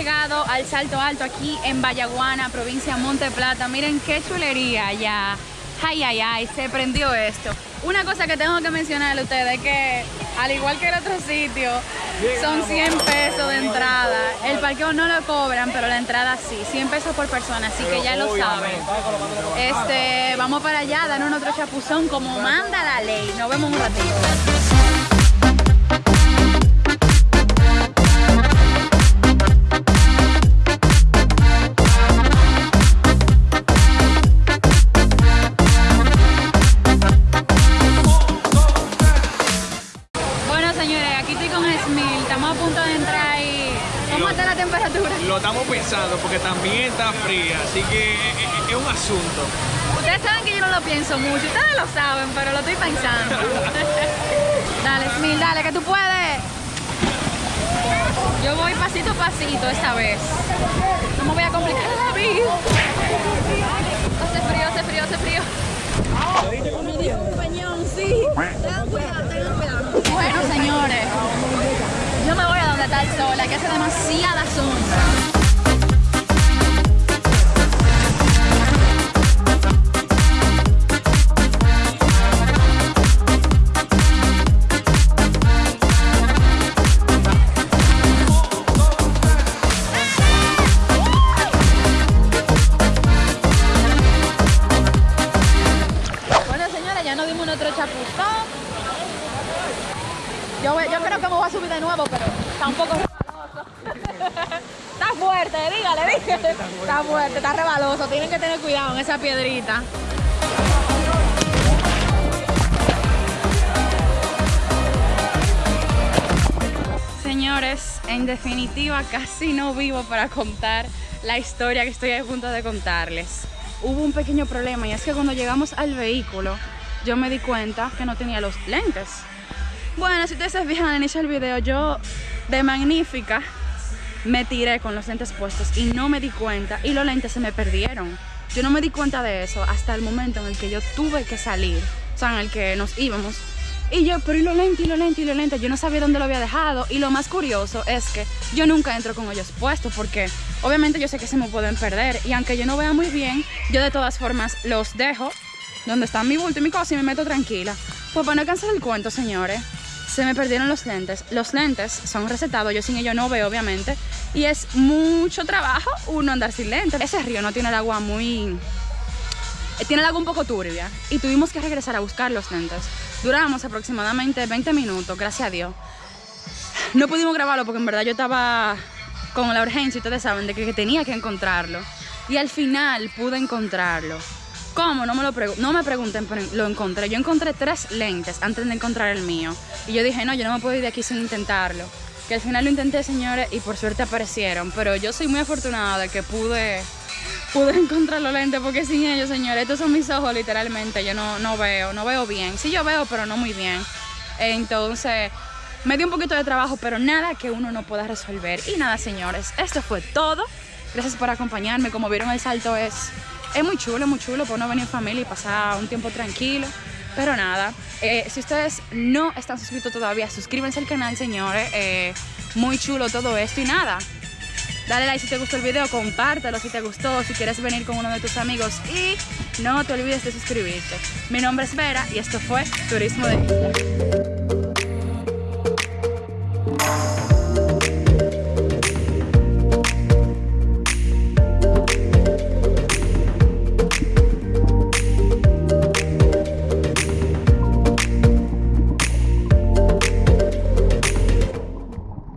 llegado al Salto Alto aquí en Vallaguana, provincia Monte Plata. Miren qué chulería ya. Ay, ay, ay, se prendió esto. Una cosa que tengo que mencionarle a ustedes es que, al igual que el otro sitio, son 100 pesos de entrada. El parqueo no lo cobran, pero la entrada sí. 100 pesos por persona, así que ya lo saben. Este, vamos para allá, dan otro chapuzón como manda la ley. Nos vemos un ratito. Punto de entrar y... ¿Cómo está la temperatura? Lo estamos pensando porque también está fría, así que es, un asunto. Ustedes saben que yo no lo pienso mucho. Ustedes lo saben, pero lo estoy pensando. dale, Smil, dale, que tú puedes. Yo voy pasito a pasito esta vez. No me voy a complicar la vida. Hace frío, hace frío, hace frío. Me dio un peñón, sí. Tengan cuidado, tengan cuidado. Bueno, señores, me voy a donde está el sol. Aquí hace demasiada sombra. A subir de nuevo, pero está un poco rebaloso. está fuerte, dígale, dígale. Está fuerte, está rebaloso. Tienen que tener cuidado en esa piedrita. Señores, en definitiva casi no vivo para contar la historia que estoy a punto de contarles. Hubo un pequeño problema y es que cuando llegamos al vehículo yo me di cuenta que no tenía los lentes. Bueno, si ustedes se fijan inicio del video, yo de magnífica me tiré con los lentes puestos y no me di cuenta y los lentes se me perdieron. Yo no me di cuenta de eso hasta el momento en el que yo tuve que salir, o sea, en el que nos íbamos. Y yo, pero y los lentes, y los lentes, y los lentes, yo no sabía dónde lo había dejado. Y lo más curioso es que yo nunca entro con ellos puestos porque obviamente yo sé que se me pueden perder. Y aunque yo no vea muy bien, yo de todas formas los dejo donde está mi bulto y mi cosa y me meto tranquila. Pues para no cansar el cuento, señores, se me perdieron los lentes. Los lentes son recetados, yo sin ellos no veo, obviamente. Y es mucho trabajo uno andar sin lentes. Ese río no tiene el agua muy... eh, Tiene el agua un poco turbia y tuvimos que regresar a buscar los lentes. Duramos aproximadamente 20 minutos, gracias a Dios. No pudimos grabarlo porque en verdad yo estaba con la urgencia, ustedes saben, de que, que tenía que encontrarlo. Y al final pude encontrarlo. ¿Cómo? No me, lo no me pregunten, pero lo encontré. Yo encontré tres lentes antes de encontrar el mío. Y yo dije, no, yo no me puedo ir de aquí sin intentarlo. Que al final lo intenté, señores, y por suerte aparecieron. Pero yo soy muy afortunada de que pude, pude encontrar los lentes, porque sin ellos, señores, estos son mis ojos literalmente. Yo no, no veo, no veo bien. Sí, yo veo, pero no muy bien. Entonces, me dio un poquito de trabajo, pero nada que uno no pueda resolver. Y nada, señores, esto fue todo. Gracias por acompañarme. Como vieron, el salto es, es muy chulo, muy chulo por no venir en familia y pasar un tiempo tranquilo. Pero nada, eh, si ustedes no están suscritos todavía, suscríbanse al canal, señores. Eh, muy chulo todo esto y nada. Dale like si te gustó el video, compártelo si te gustó, si quieres venir con uno de tus amigos y no te olvides de suscribirte. Mi nombre es Vera y esto fue Turismo de